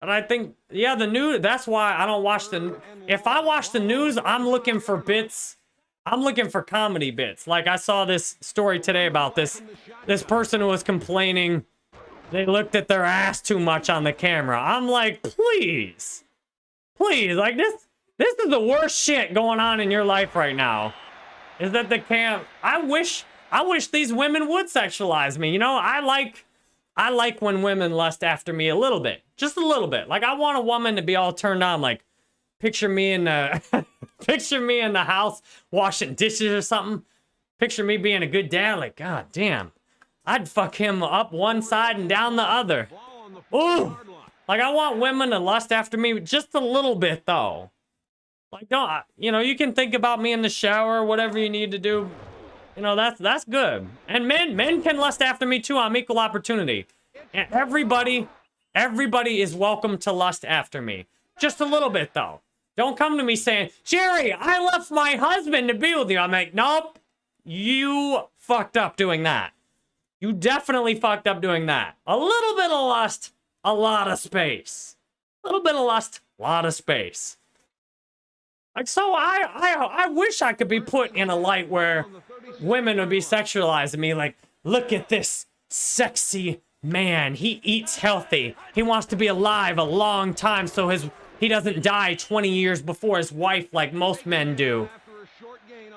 And I think, yeah, the news, that's why I don't watch the, if I watch the news, I'm looking for bits, I'm looking for comedy bits. Like I saw this story today about this, this person who was complaining they looked at their ass too much on the camera. I'm like, please, please, like this, this is the worst shit going on in your life right now. Is that the camp? I wish, I wish these women would sexualize me. You know, I like, I like when women lust after me a little bit, just a little bit. Like I want a woman to be all turned on, like picture me in the, picture me in the house washing dishes or something. Picture me being a good dad, like, god damn. I'd fuck him up one side and down the other. Ooh. Like, I want women to lust after me just a little bit, though. Like, don't, you know, you can think about me in the shower, whatever you need to do. You know, that's, that's good. And men, men can lust after me, too. I'm equal opportunity. And everybody, everybody is welcome to lust after me. Just a little bit, though. Don't come to me saying, Jerry, I left my husband to be with you. I'm like, nope, you fucked up doing that. You definitely fucked up doing that. A little bit of lust, a lot of space. A little bit of lust, a lot of space. So I, I, I wish I could be put in a light where women would be sexualizing me. Like, look at this sexy man. He eats healthy. He wants to be alive a long time so his he doesn't die 20 years before his wife like most men do.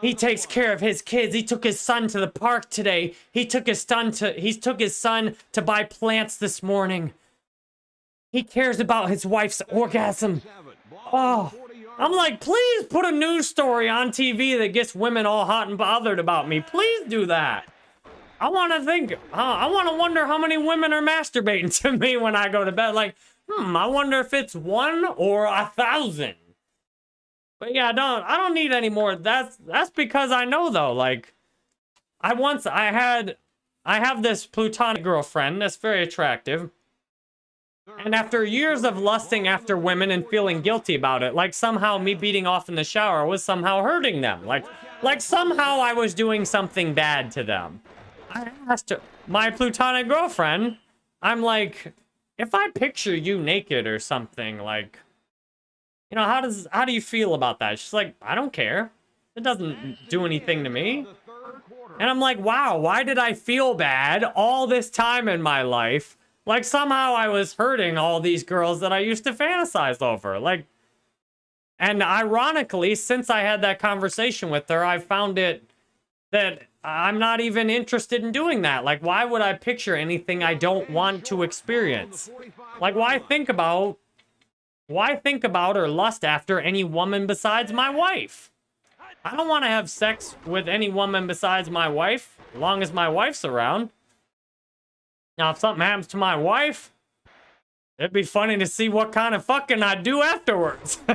He takes care of his kids. He took his son to the park today. He took his son to he took his son to buy plants this morning. He cares about his wife's orgasm. Oh, I'm like, please put a news story on TV that gets women all hot and bothered about me. Please do that. I want to think. Uh, I want to wonder how many women are masturbating to me when I go to bed. Like, hmm, I wonder if it's one or a thousand. But yeah, I don't I don't need any more. That's that's because I know though, like I once I had I have this plutonic girlfriend that's very attractive. And after years of lusting after women and feeling guilty about it, like somehow me beating off in the shower was somehow hurting them. Like like somehow I was doing something bad to them. I asked my plutonic girlfriend, I'm like, if I picture you naked or something, like you know, how does how do you feel about that? She's like, I don't care. It doesn't do anything to me. And I'm like, wow, why did I feel bad all this time in my life? Like somehow I was hurting all these girls that I used to fantasize over. Like, and ironically, since I had that conversation with her, I found it that I'm not even interested in doing that. Like, why would I picture anything I don't want to experience? Like, why think about why think about or lust after any woman besides my wife? I don't want to have sex with any woman besides my wife, long as my wife's around. Now, if something happens to my wife, it'd be funny to see what kind of fucking I do afterwards.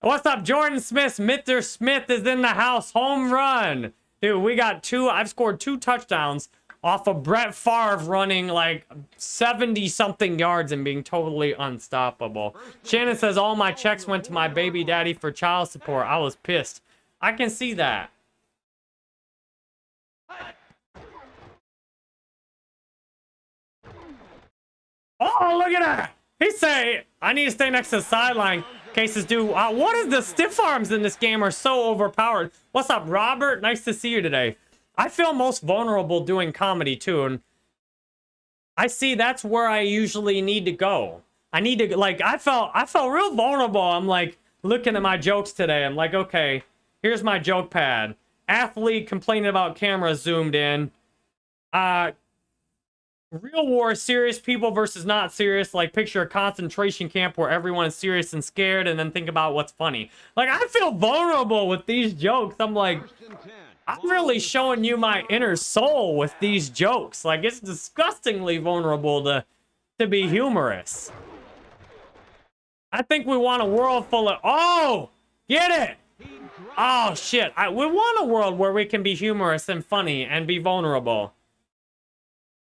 What's up, Jordan Smith? Mitter Smith is in the house. Home run. Dude, we got two. I've scored two touchdowns off of Brett Favre running like 70 something yards and being totally unstoppable. Shannon says all my checks went to my baby daddy for child support. I was pissed. I can see that. Oh, look at that. He say, I need to stay next to the sideline. Cases do. Uh, what is the stiff arms in this game are so overpowered. What's up, Robert? Nice to see you today. I feel most vulnerable doing comedy too, and I see that's where I usually need to go. I need to like I felt I felt real vulnerable. I'm like looking at my jokes today. I'm like, okay, here's my joke pad. Athlete complaining about camera zoomed in. Uh real war serious people versus not serious like picture a concentration camp where everyone is serious and scared and then think about what's funny like i feel vulnerable with these jokes i'm like I'm really showing you my inner soul with these jokes. Like, it's disgustingly vulnerable to, to be humorous. I think we want a world full of... Oh! Get it! Oh, shit. I, we want a world where we can be humorous and funny and be vulnerable.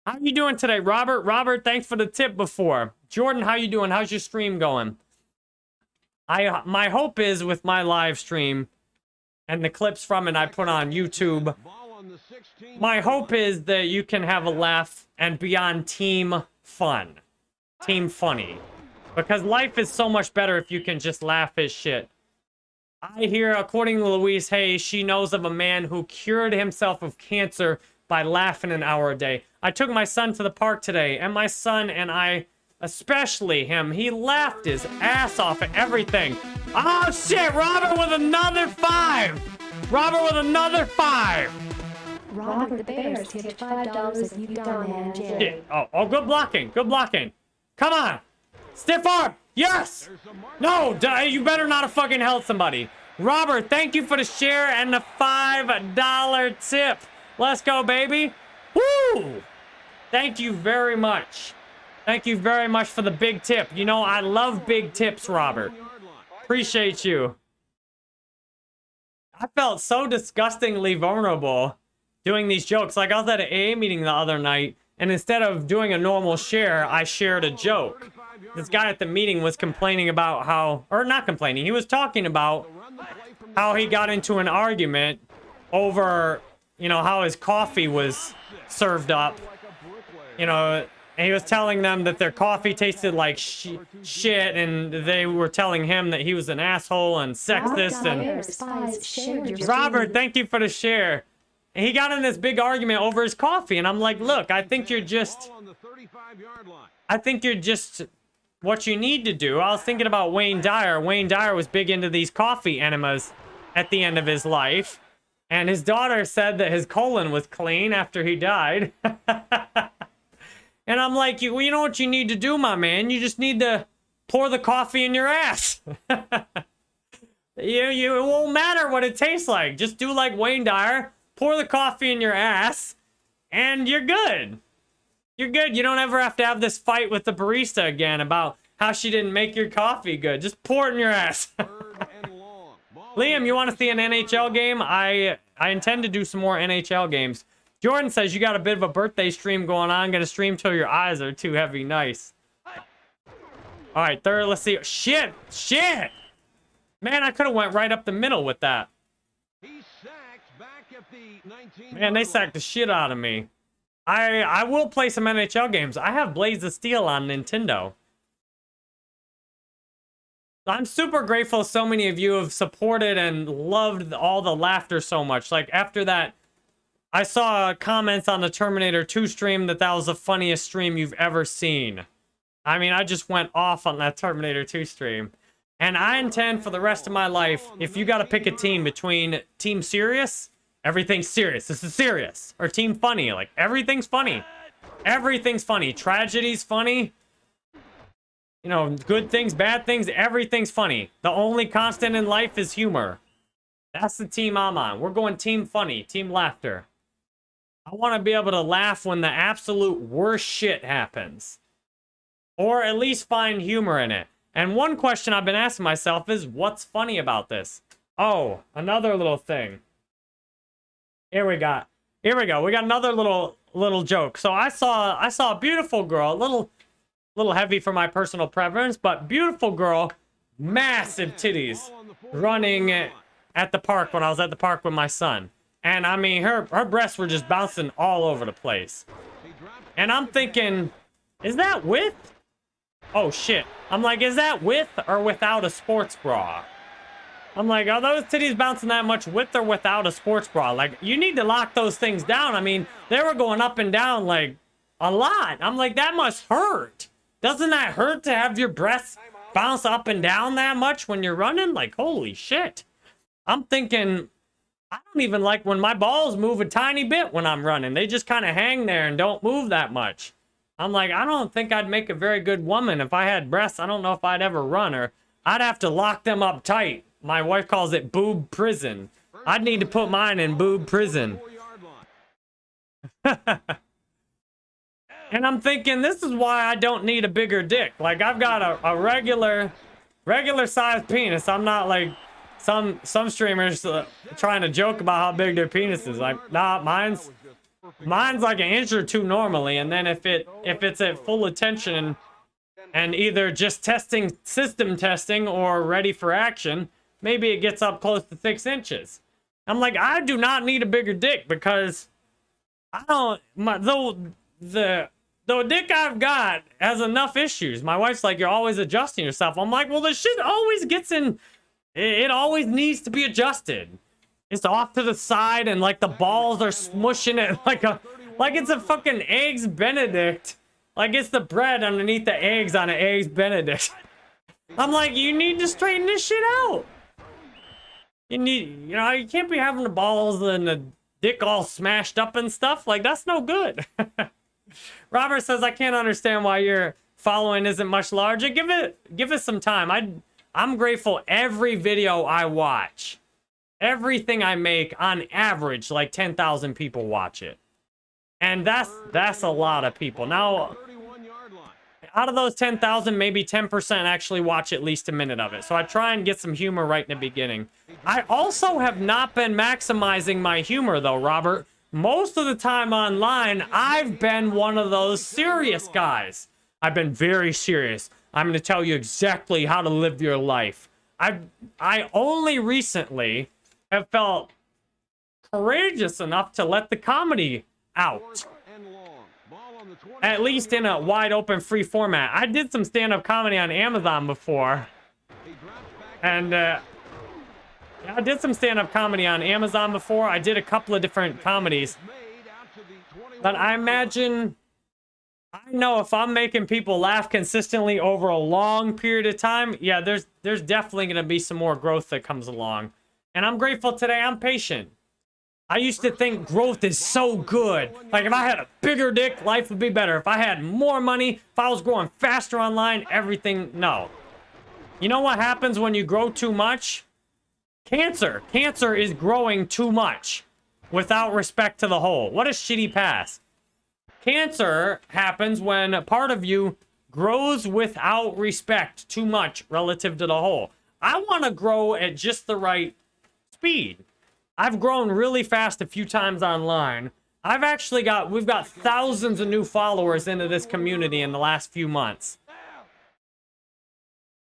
How you doing today, Robert? Robert, thanks for the tip before. Jordan, how you doing? How's your stream going? I My hope is with my live stream and the clips from it I put on YouTube. My hope is that you can have a laugh and be on team fun. Team funny. Because life is so much better if you can just laugh his shit. I hear, according to Louise Hayes, she knows of a man who cured himself of cancer by laughing an hour a day. I took my son to the park today, and my son and I, especially him, he laughed his ass off at everything. Oh shit, Robert with another five! Robert with another five! Robert the Bears tipped five dollars. Shit. Oh, oh, good blocking, good blocking. Come on! Stiff arm! Yes! No, you better not have fucking held somebody. Robert, thank you for the share and the $5 tip. Let's go, baby. Woo! Thank you very much. Thank you very much for the big tip. You know, I love big tips, Robert. Appreciate you. I felt so disgustingly vulnerable doing these jokes. Like, I was at an AA meeting the other night, and instead of doing a normal share, I shared a joke. This guy at the meeting was complaining about how, or not complaining, he was talking about how he got into an argument over, you know, how his coffee was served up. You know, and he was telling them that their coffee tasted like sh shit, and they were telling him that he was an asshole and sexist. And Bears spies shared your Robert, thank you for the share. And he got in this big argument over his coffee, and I'm like, look, I think you're just, on the 35-yard line. I think you're just what you need to do. I was thinking about Wayne Dyer. Wayne Dyer was big into these coffee enemas at the end of his life. And his daughter said that his colon was clean after he died. and I'm like, you, you know what you need to do, my man? You just need to pour the coffee in your ass. you, you, it won't matter what it tastes like. Just do like Wayne Dyer, pour the coffee in your ass, and you're good. You're good. You don't ever have to have this fight with the barista again about how she didn't make your coffee good. Just pour it in your ass. Third and long. Ball Liam, you want to see an NHL game? I I intend to do some more NHL games. Jordan says you got a bit of a birthday stream going on. Gonna stream till your eyes are too heavy. Nice. All right, third. Let's see. Shit, shit. Man, I could have went right up the middle with that. He's sacked back at the 19 Man, they sacked the shit out of me. I I will play some NHL games. I have Blades of Steel on Nintendo. I'm super grateful so many of you have supported and loved all the laughter so much. Like after that, I saw comments on the Terminator 2 stream that that was the funniest stream you've ever seen. I mean, I just went off on that Terminator 2 stream. And I intend for the rest of my life, if you got to pick a team between Team Serious, everything's serious, this is serious, or Team Funny, like everything's funny. Everything's funny. Tragedy's funny. You know, good things, bad things, everything's funny. The only constant in life is humor. That's the team I'm on. We're going Team Funny, Team Laughter. I want to be able to laugh when the absolute worst shit happens. Or at least find humor in it. And one question I've been asking myself is, what's funny about this? Oh, another little thing. Here we got. Here we go. We got another little little joke. So I saw I saw a beautiful girl, a little little heavy for my personal preference, but beautiful girl, massive titties, running at the park when I was at the park with my son. And I mean, her her breasts were just bouncing all over the place. And I'm thinking, is that with? Oh shit. I'm like, is that with or without a sports bra? I'm like, are those titties bouncing that much with or without a sports bra? Like, you need to lock those things down. I mean, they were going up and down like a lot. I'm like, that must hurt. Doesn't that hurt to have your breasts bounce up and down that much when you're running? Like, holy shit. I'm thinking, I don't even like when my balls move a tiny bit when I'm running. They just kind of hang there and don't move that much. I'm like, I don't think I'd make a very good woman if I had breasts. I don't know if I'd ever run or I'd have to lock them up tight. My wife calls it boob prison. I'd need to put mine in boob prison. And I'm thinking, this is why I don't need a bigger dick. Like, I've got a, a regular, regular sized penis. I'm not like some some streamers uh, trying to joke about how big their penis is. Like, nah, mine's mine's like an inch or two normally. And then if it if it's at full attention and either just testing system testing or ready for action, maybe it gets up close to six inches. I'm like, I do not need a bigger dick because I don't my though the the dick I've got has enough issues. My wife's like, you're always adjusting yourself. I'm like, well, the shit always gets in. It, always needs to be adjusted. It's off to the side, and like the balls are smushing it like a, like it's a fucking eggs Benedict. Like it's the bread underneath the eggs on an eggs Benedict. I'm like, you need to straighten this shit out. You need, you know, you can't be having the balls and the dick all smashed up and stuff. Like that's no good. Robert says, I can't understand why your following isn't much larger. Give it, give it some time. I, I'm grateful every video I watch, everything I make on average, like 10,000 people watch it. And that's, that's a lot of people. Now, 31 yard line. out of those 10,000, maybe 10% actually watch at least a minute of it. So I try and get some humor right in the beginning. I also have not been maximizing my humor though, Robert. Most of the time online, I've been one of those serious guys. I've been very serious. I'm going to tell you exactly how to live your life. I I only recently have felt courageous enough to let the comedy out Fourth and long. Ball on the 20. at least in a wide open free format. I did some stand-up comedy on Amazon before, and uh, I did some stand-up comedy on Amazon before. I did a couple of different comedies, Made out to the 21. but I imagine I know if I'm making people laugh consistently over a long period of time, yeah, there's there's definitely gonna be some more growth that comes along, and I'm grateful today. I'm patient. I used to think growth is so good. Like if I had a bigger dick, life would be better. If I had more money, if I was growing faster online, everything. No. You know what happens when you grow too much? Cancer. Cancer is growing too much without respect to the whole. What a shitty pass. Cancer happens when a part of you grows without respect too much relative to the whole. I want to grow at just the right speed. I've grown really fast a few times online. I've actually got, we've got thousands of new followers into this community in the last few months.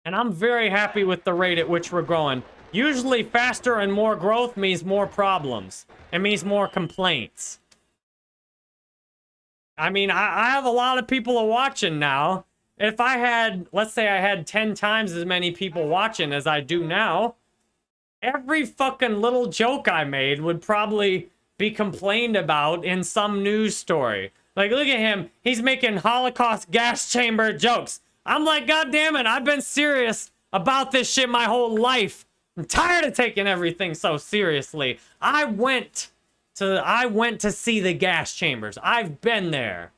And I'm very happy with the rate at which we're growing. Usually faster and more growth means more problems. It means more complaints. I mean, I, I have a lot of people watching now. If I had, let's say I had 10 times as many people watching as I do now, every fucking little joke I made would probably be complained about in some news story. Like, look at him. He's making Holocaust gas chamber jokes. I'm like, God damn it, I've been serious about this shit my whole life. I'm tired of taking everything so seriously. I went to I went to see the gas chambers. I've been there.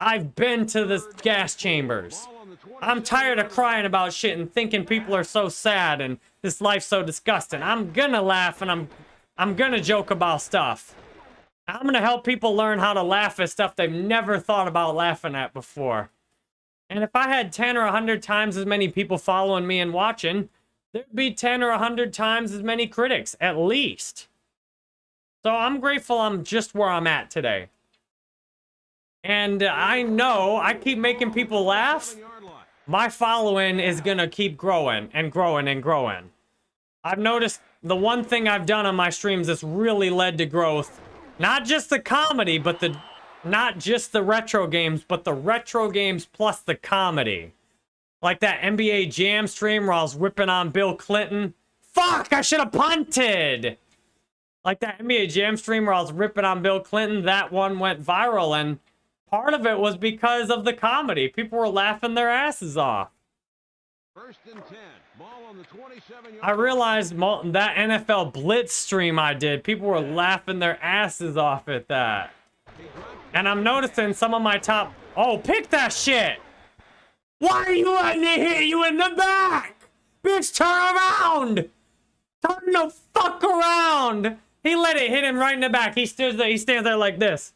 I've been to the gas chambers. Ball on the 20. I'm tired of crying about shit and thinking people are so sad and this life's so disgusting. I'm gonna laugh and I'm I'm gonna joke about stuff. I'm gonna help people learn how to laugh at stuff they've never thought about laughing at before. And if I had 10 or 100 times as many people following me and watching, there'd be 10 or 100 times as many critics, at least. So I'm grateful I'm just where I'm at today. And I know I keep making people laugh my following is gonna keep growing and growing and growing. I've noticed the one thing I've done on my streams that's really led to growth, not just the comedy, but the not just the retro games, but the retro games plus the comedy. Like that NBA Jam stream where I was ripping on Bill Clinton. Fuck, I should have punted. Like that NBA Jam stream where I was ripping on Bill Clinton, that one went viral and part of it was because of the comedy. People were laughing their asses off. First and 10. Ball on the 27 yard I realized that NFL Blitz stream I did, people were laughing their asses off at that. And I'm noticing some of my top. Oh, pick that shit! Why are you letting it hit you in the back? Bitch, turn around! Turn the fuck around! He let it hit him right in the back. He stands there, he stands there like this.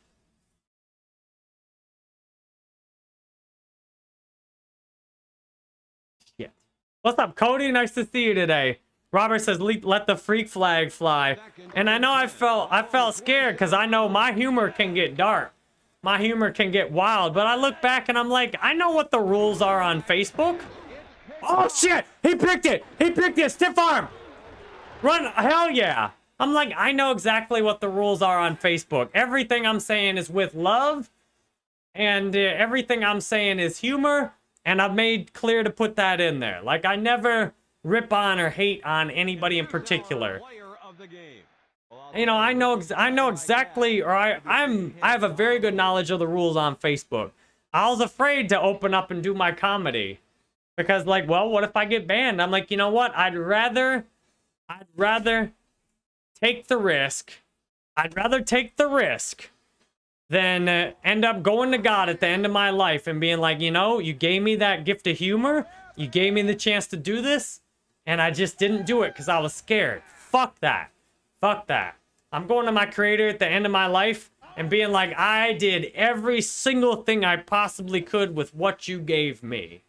Shit. What's up, Cody? Nice to see you today. Robert says, "Let the freak flag fly," and I know I felt I felt scared because I know my humor can get dark, my humor can get wild. But I look back and I'm like, I know what the rules are on Facebook. Oh shit! He picked it. He picked it. Stiff arm. Run! Hell yeah! I'm like, I know exactly what the rules are on Facebook. Everything I'm saying is with love and uh, everything I'm saying is humor, and I've made clear to put that in there. Like I never rip on or hate on anybody in particular. You know, I know I know exactly, or I I'm I have a very good knowledge of the rules on Facebook. I was afraid to open up and do my comedy because, like, well, what if I get banned? I'm like, you know what? I'd rather, I'd rather take the risk. I'd rather take the risk than uh, end up going to God at the end of my life and being like, you know, you gave me that gift of humor, you gave me the chance to do this, and I just didn't do it because I was scared. Fuck that. Fuck that. I'm going to my creator at the end of my life and being like, I did every single thing I possibly could with what you gave me.